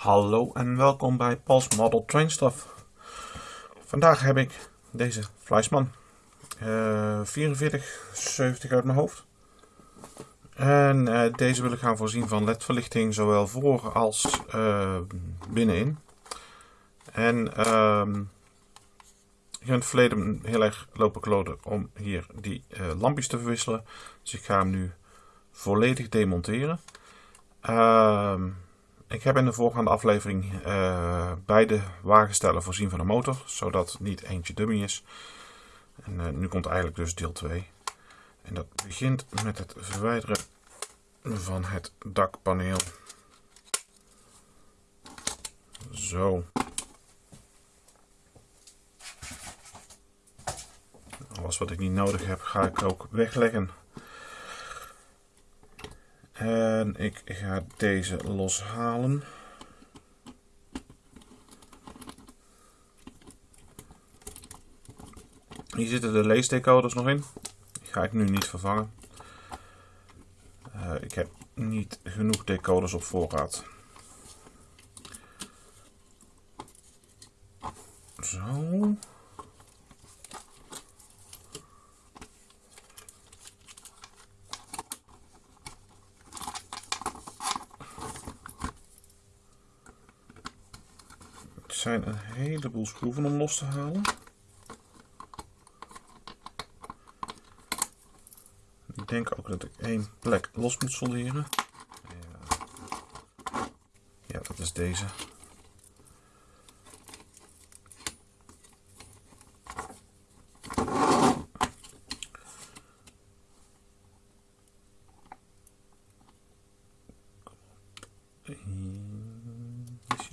Hallo en welkom bij Paul's Model Train Stuff. Vandaag heb ik deze Fleisman uh, 4470 uit mijn hoofd. En uh, deze wil ik gaan voorzien van ledverlichting zowel voor als uh, binnenin. En ehm, ik heb in het verleden heel erg lopen kloden om hier die uh, lampjes te verwisselen. Dus ik ga hem nu volledig demonteren. Uh, ik heb in de voorgaande aflevering uh, beide wagenstellen voorzien van een motor, zodat niet eentje dummy is. En uh, nu komt eigenlijk dus deel 2. En dat begint met het verwijderen van het dakpaneel. Zo. Alles wat ik niet nodig heb, ga ik ook wegleggen. En ik ga deze loshalen. Hier zitten de leesdecoders nog in. Die ga ik nu niet vervangen. Uh, ik heb niet genoeg decoders op voorraad. Zo. Zijn een heleboel schroeven om los te halen. Ik denk ook dat ik één plek los moet solderen. Ja, ja dat is deze.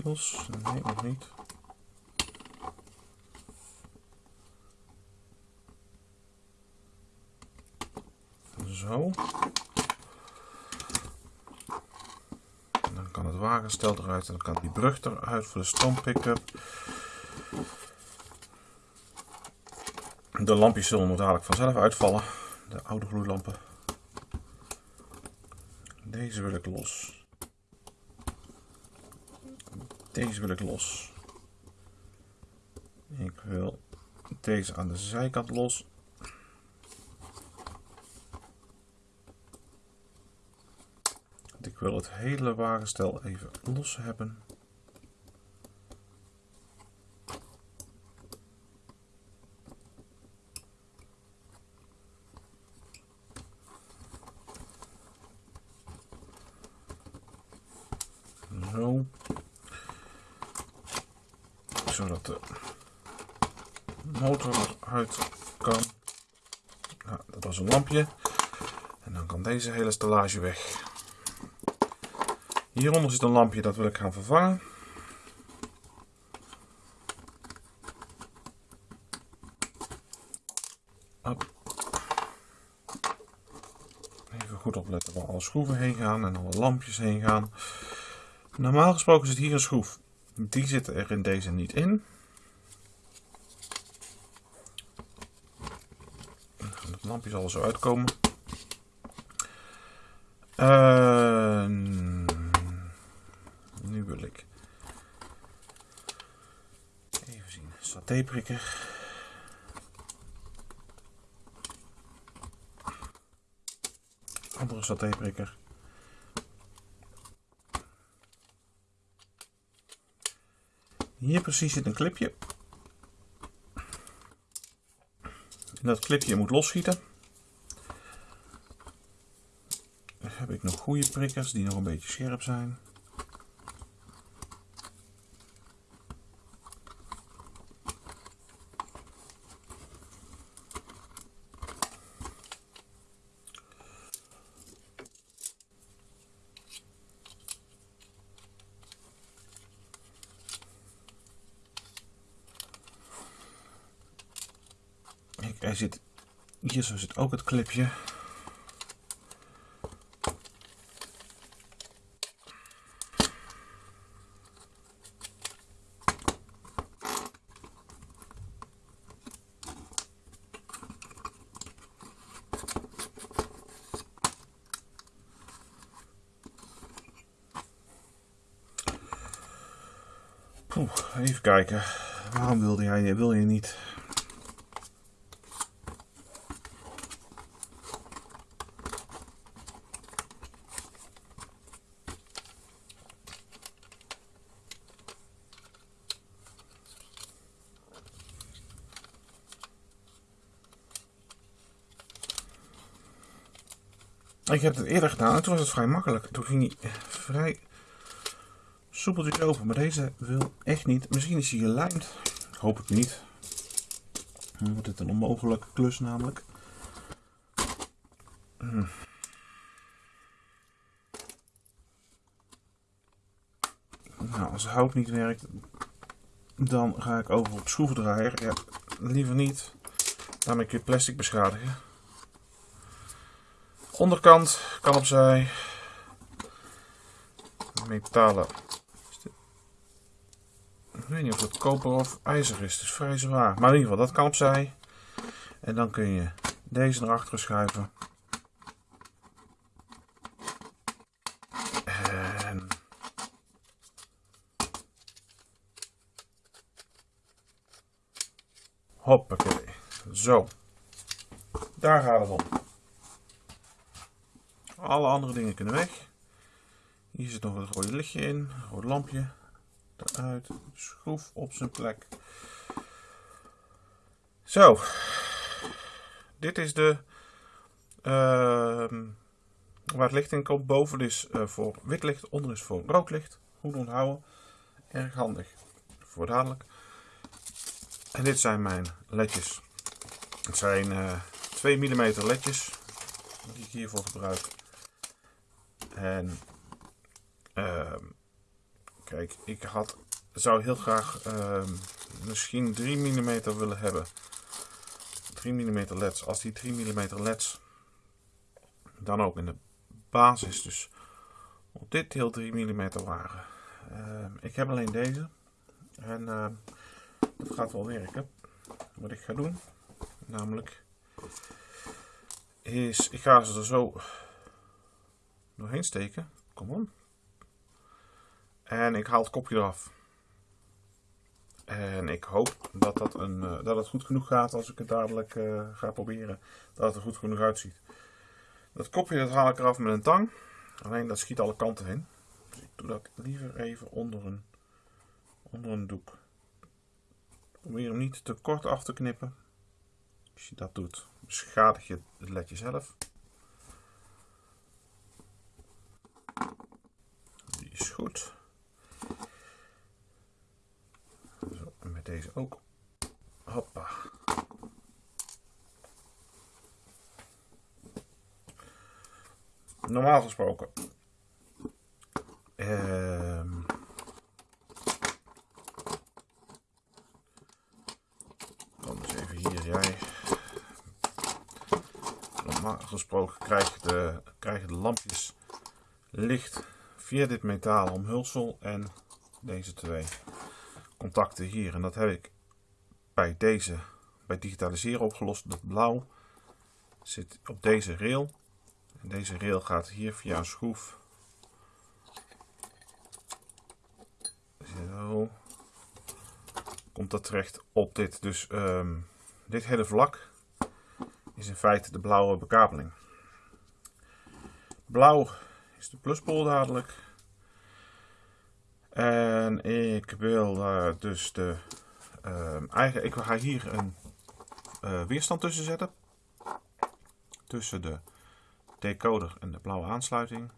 Nee, nog niet. Zo. Dan kan het wagenstel eruit en dan kan die brug eruit voor de stomp pick-up. De lampjes zullen nog dadelijk vanzelf uitvallen. De oude gloeilampen. Deze wil ik los. Deze wil ik los. Ik wil deze aan de zijkant los. Ik wil het hele wagenstel even los hebben. Zo zodat de motor eruit kan. Was een lampje. En dan kan deze hele stellage weg. Hieronder zit een lampje, dat wil ik gaan vervangen. Even goed opletten waar alle schroeven heen gaan en alle lampjes heen gaan. Normaal gesproken zit hier een schroef. Die zitten er in deze niet in. Lampje zal er zo uitkomen. Uh, nu wil ik even zien. Satéprikker. Andere satéprikker. Hier precies zit een clipje. En dat clipje moet losschieten. Dan heb ik nog goede prikkers die nog een beetje scherp zijn. er zit, hier zo zit ook het clipje. Oeh, even kijken. Waarom wilde jij, wil je niet? Ik heb het eerder gedaan en toen was het vrij makkelijk. Toen ging hij vrij soepeltjes open. Maar deze wil echt niet. Misschien is hij gelijmd. Ik hoop het niet. Dan wordt het een onmogelijke klus namelijk. Hm. Nou, als hout niet werkt, dan ga ik over op schroevendraaier. Ja, liever niet. Daarmee kun je plastic beschadigen. Onderkant kan opzij. Metalen. Weet niet of het koper of ijzer is. Het is vrij zwaar. Maar in ieder geval, dat kan opzij. En dan kun je deze naar achteren schuiven. En... Hoppakee. Zo. Daar gaat het om. Alle andere dingen kunnen weg. Hier zit nog een rode lichtje in, een rood lampje. Eruit, schroef op zijn plek. Zo, dit is de uh, waar het licht in komt. Boven is uh, voor wit licht, onder is voor rood licht. Goed onthouden, erg handig voor dadelijk. En dit zijn mijn ledjes. Het zijn uh, 2 mm ledjes die ik hiervoor gebruik. En uh, kijk, ik had, zou heel graag uh, misschien 3 mm willen hebben. 3 mm leds. Als die 3 mm leds dan ook in de basis dus op dit deel 3 mm waren. Uh, ik heb alleen deze. En dat gaat wel werken. Wat ik ga doen, namelijk, is ik ga ze er zo doorheen steken. Kom op. En ik haal het kopje eraf. En ik hoop dat, dat, een, uh, dat het goed genoeg gaat als ik het dadelijk uh, ga proberen. Dat het er goed genoeg uitziet. Dat kopje dat haal ik eraf met een tang. Alleen dat schiet alle kanten in. Dus ik doe dat liever even onder een, onder een doek. Probeer hem niet te kort af te knippen. Als je dat doet, beschadig je het ledje zelf. is goed. Zo, en met deze ook. Hoppa. Normaal gesproken. Um, kom eens even hier, jij. Normaal gesproken krijg je de, krijg je de lampjes licht via dit metalen omhulsel en deze twee contacten hier. En dat heb ik bij deze, bij digitaliseren opgelost. Dat blauw zit op deze rail. En deze rail gaat hier via een schroef. Zo. Komt dat terecht op dit. Dus um, dit hele vlak is in feite de blauwe bekabeling. Blauw is de pluspol dadelijk. En ik wil daar dus de... Uh, eigen, ik ga hier een uh, weerstand tussen zetten. Tussen de decoder en de blauwe aansluiting.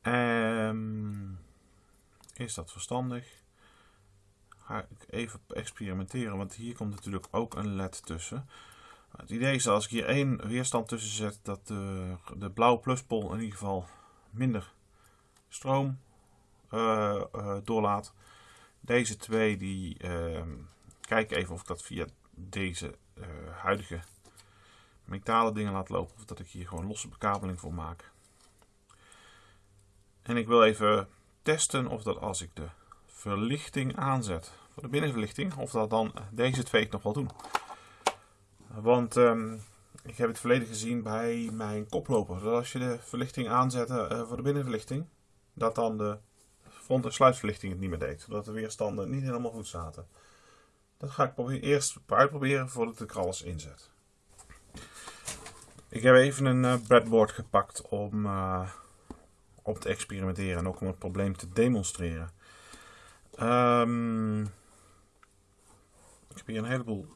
En is dat verstandig? Ga ik even experimenteren, want hier komt natuurlijk ook een led tussen. Het idee is dat als ik hier één weerstand tussen zet, dat de, de blauwe pluspol in ieder geval minder stroom doorlaat. Deze twee, die uh, kijk even of ik dat via deze uh, huidige metalen dingen laat lopen. Of dat ik hier gewoon losse bekabeling voor maak. En ik wil even testen of dat als ik de verlichting aanzet, voor de binnenverlichting, of dat dan deze twee het nog wel doen. Want um, ik heb het verleden gezien bij mijn koploper. Dat als je de verlichting aanzet voor de binnenverlichting, dat dan de front- en sluitverlichting het niet meer deed. Zodat de weerstanden niet helemaal goed zaten. Dat ga ik proberen, eerst uitproberen voordat ik er alles inzet. Ik heb even een uh, breadboard gepakt om, uh, om te experimenteren en ook om het probleem te demonstreren. Um, ik heb hier een heleboel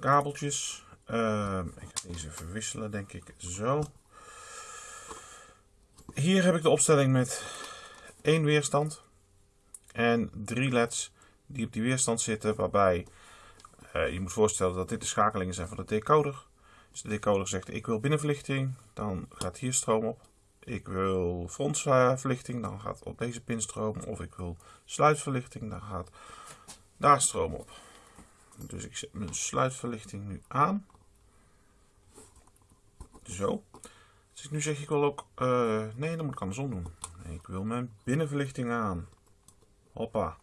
kabeltjes. Uh, ik ga deze verwisselen, denk ik. Zo. Hier heb ik de opstelling met één weerstand en drie leds die op die weerstand zitten, waarbij uh, je moet voorstellen dat dit de schakelingen zijn van de decoder. Dus de decoder zegt ik wil binnenverlichting, dan gaat hier stroom op. Ik wil frontverlichting, dan gaat op deze pin stroom. Of ik wil sluitverlichting, dan gaat daar stroom op. Dus ik zet mijn sluitverlichting nu aan. Zo. Dus nu zeg ik wel ook, uh, nee, dan moet ik andersom doen. Ik wil mijn binnenverlichting aan. Hoppa.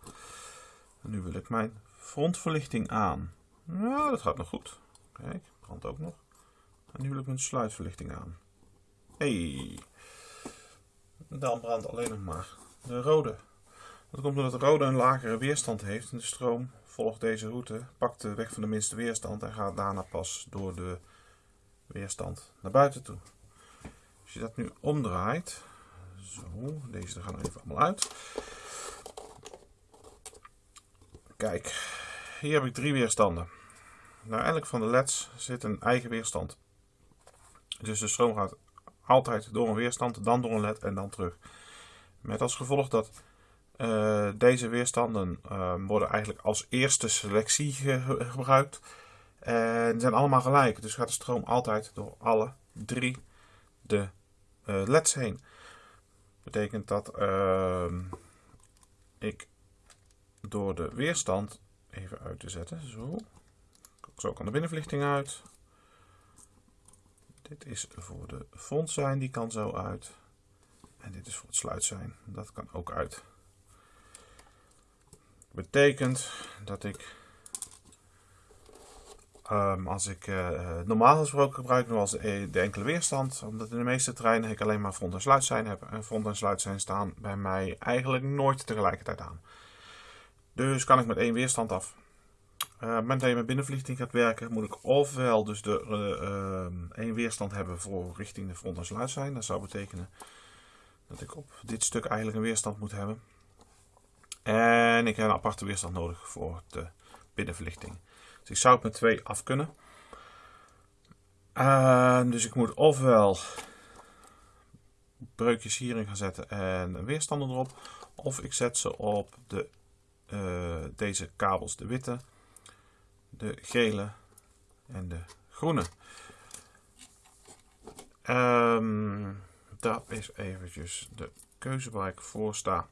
Nu wil ik mijn frontverlichting aan. Nou, dat gaat nog goed. Kijk, brandt ook nog. En nu wil ik mijn sluitverlichting aan. Hey. Dan brandt alleen nog maar de rode. Dat komt omdat de rode een lagere weerstand heeft. En de stroom volgt deze route, pakt de weg van de minste weerstand en gaat daarna pas door de weerstand naar buiten toe. Als je dat nu omdraait, zo, deze gaan even allemaal uit. Kijk, hier heb ik drie weerstanden. Nou, elk van de leds zit een eigen weerstand. Dus de stroom gaat altijd door een weerstand, dan door een led en dan terug. Met als gevolg dat uh, deze weerstanden uh, worden eigenlijk als eerste selectie ge gebruikt. En zijn allemaal gelijk. Dus gaat de stroom altijd door alle drie de uh, leds heen. Betekent dat ehm, ik door de weerstand even uit te zetten. Zo. Zo kan de binnenverlichting uit. Dit is voor de front zijn, die kan zo uit. En dit is voor het sluit zijn, dat kan ook uit. Betekent dat ik, um, als ik uh, normaal gesproken gebruik, nu als de, de, enkele weerstand, omdat in de meeste treinen ik alleen maar front en sluit zijn heb. En front en sluit zijn staan bij mij eigenlijk nooit tegelijkertijd aan. Dus kan ik met één weerstand af. Uh, op je met binnenverlichting gaat werken, moet ik ofwel dus de uh, één weerstand hebben voor richting de front en sluit zijn. Dat zou betekenen dat ik op dit stuk eigenlijk een weerstand moet hebben. En ik heb een aparte weerstand nodig voor de binnenverlichting. Dus ik zou het met twee af kunnen. Uh, dus ik moet ofwel breukjes hierin gaan zetten en weerstanden erop. Of ik zet ze op de, uh, deze kabels, de witte, de gele en de groene. Um, dat is eventjes de keuze waar ik voor sta.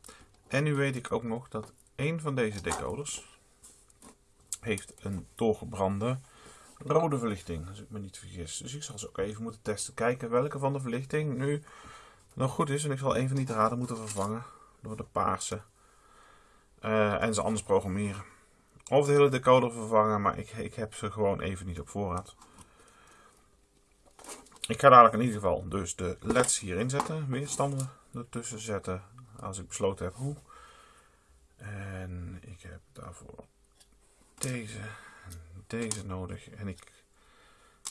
En nu weet ik ook nog dat een van deze decoders heeft een doorgebrande rode verlichting, als ik me niet vergis. Dus ik zal ze ook even moeten testen, kijken welke van de verlichting nu nog goed is. En ik zal een van die draden moeten vervangen door de paarse. Uh, en ze anders programmeren. Of de hele decoder vervangen, maar ik, ik heb ze gewoon even niet op voorraad. Ik ga dadelijk in ieder geval dus de leds hierin zetten, weerstanden ertussen zetten, als ik besloten heb hoe. En ik heb daarvoor deze en deze nodig en ik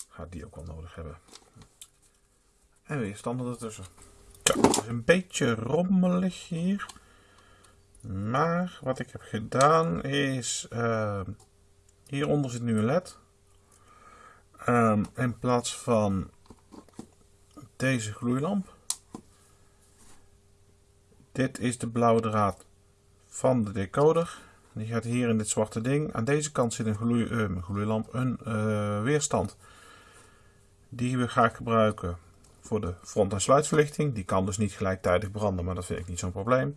ga die ook wel nodig hebben. En weerstanden ertussen. Zo, het is een beetje rommelig hier. Maar wat ik heb gedaan is, uh, hieronder zit nu een led. Um, in plaats van deze gloeilamp. Dit is de blauwe draad van de decoder. Die gaat hier in dit zwarte ding. Aan deze kant zit een, uh, gloeilamp, een uh, weerstand. Die ga ik gebruiken voor de front- en sluitverlichting. Die kan dus niet gelijktijdig branden, maar dat vind ik niet zo'n probleem.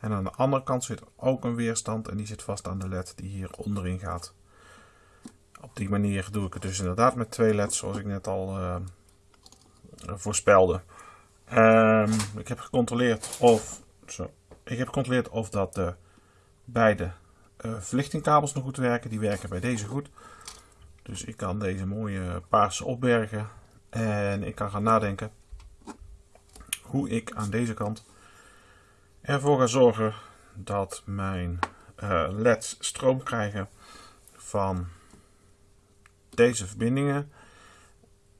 En aan de andere kant zit ook een weerstand en die zit vast aan de led die hier onderin gaat. Op die manier doe ik het dus inderdaad met twee leds zoals ik net al uh, voorspelde. Um, ik heb gecontroleerd of, zo, ik heb gecontroleerd of dat de beide verlichtingkabels nog goed werken. Die werken bij deze goed. Dus ik kan deze mooie paarse opbergen. En ik kan gaan nadenken hoe ik aan deze kant ervoor ga zorgen dat mijn uh, LED's stroom krijgen van deze verbindingen.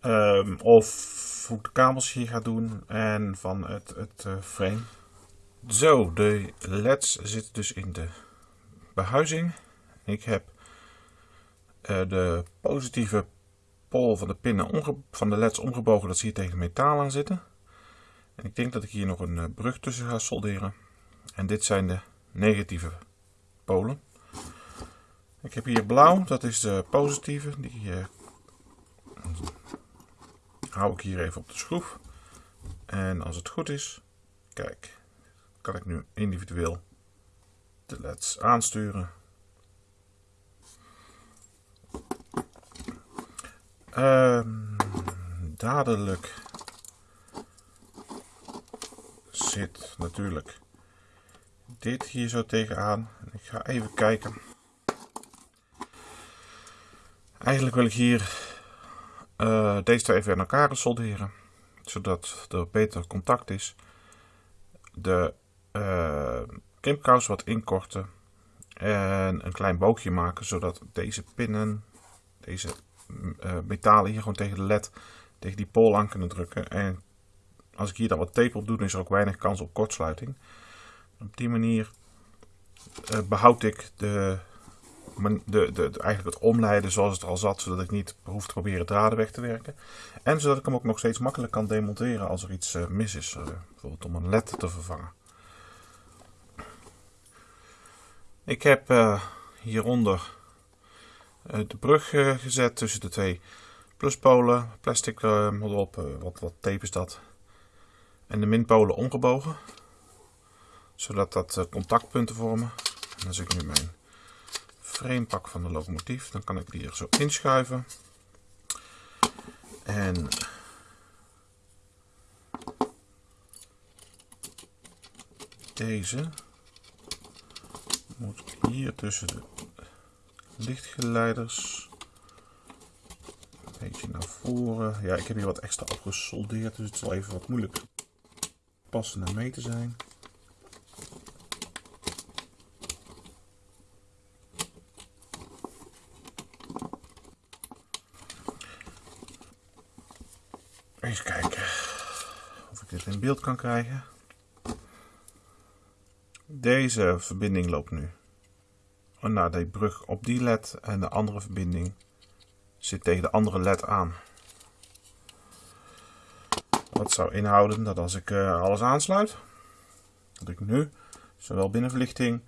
Um, of hoe de kabels hier gaat doen en van het, het uh, frame. Zo, de LED's zitten dus in de behuizing. Ik heb uh, de positieve pol van de pinnen van de LED's omgebogen dat ze hier tegen metaal aan zitten. En ik denk dat ik hier nog een uh, brug tussen ga solderen. En dit zijn de negatieve polen. Ik heb hier blauw, dat is de positieve. Die uh, hou ik hier even op de schroef. En als het goed is, kijk, kan ik nu individueel de leds aansturen. Um, dadelijk zit natuurlijk dit hier zo tegenaan. Ik ga even kijken. Eigenlijk wil ik hier uh, deze twee even aan elkaar solderen. Zodat er beter contact is. De uh, kimpkous wat inkorten. En een klein boogje maken. Zodat deze pinnen, deze uh, metalen hier gewoon tegen de led, tegen die pol aan kunnen drukken. En als ik hier dan wat tape op doe, dan is er ook weinig kans op kortsluiting. Op die manier uh, behoud ik de, de, de, eigenlijk het omleiden zoals het al zat, zodat ik niet hoef te proberen draden weg te werken. En zodat ik hem ook nog steeds makkelijk kan demonteren als er iets uh, mis is, bijvoorbeeld om een led te vervangen. Ik heb hieronder de brug gezet tussen de twee pluspolen, plastic erop, wat, wat tape is dat, en de minpolen omgebogen zodat dat eh, contactpunten vormen. En als ik nu mijn frame pak van de locomotief, dan kan ik die er zo inschuiven. En deze moet hier tussen de lichtgeleiders een beetje naar voren. Ja, ik heb hier wat extra opgesoldeerd, dus het zal even wat moeilijk passen en mee te zijn. Even kijken of ik dit in beeld kan krijgen. Deze verbinding loopt nu naar de brug op die led en de andere verbinding zit tegen de andere led aan. Dat zou inhouden dat als ik uh, alles aansluit, dat ik nu zowel binnenverlichting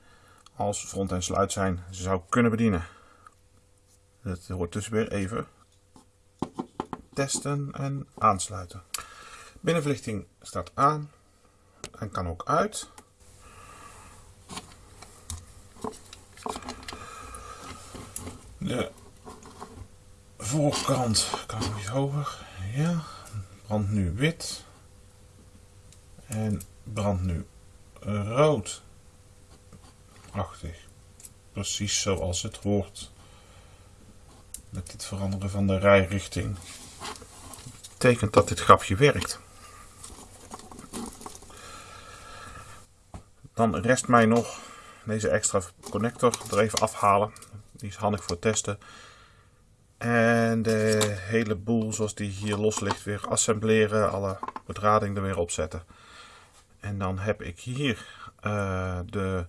als front en sluit zijn zou kunnen bedienen. Dat hoort dus weer even testen en aansluiten. Binnenverlichting staat aan en kan ook uit. De voorkant kan nog iets hoger. Ja, brandt nu wit. En brandt nu rood. Prachtig. Precies zoals het hoort. Met dit veranderen van de rijrichting betekent dat dit grapje werkt. Dan rest mij nog deze extra connector er even afhalen. Die is handig voor testen. En de hele boel zoals die hier los ligt weer assembleren. Alle bedrading er weer opzetten. En dan heb ik hier uh, de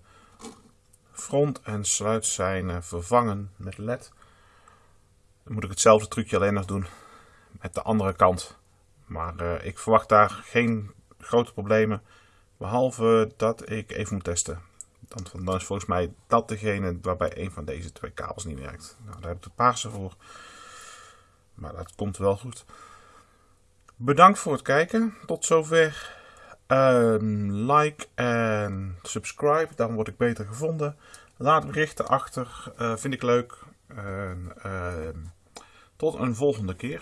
front- en sluitzijnen vervangen met led. Dan moet ik hetzelfde trucje alleen nog doen met de andere kant. Maar uh, ik verwacht daar geen grote problemen. Behalve dat ik even moet testen. Dan, dan is volgens mij dat degene waarbij een van deze twee kabels niet werkt. Nou, daar heb ik de paarse voor. Maar dat komt wel goed. Bedankt voor het kijken. Tot zover. Um, like en subscribe. Dan word ik beter gevonden. Laat berichten achter. Uh, vind ik leuk. Uh, tot een volgende keer.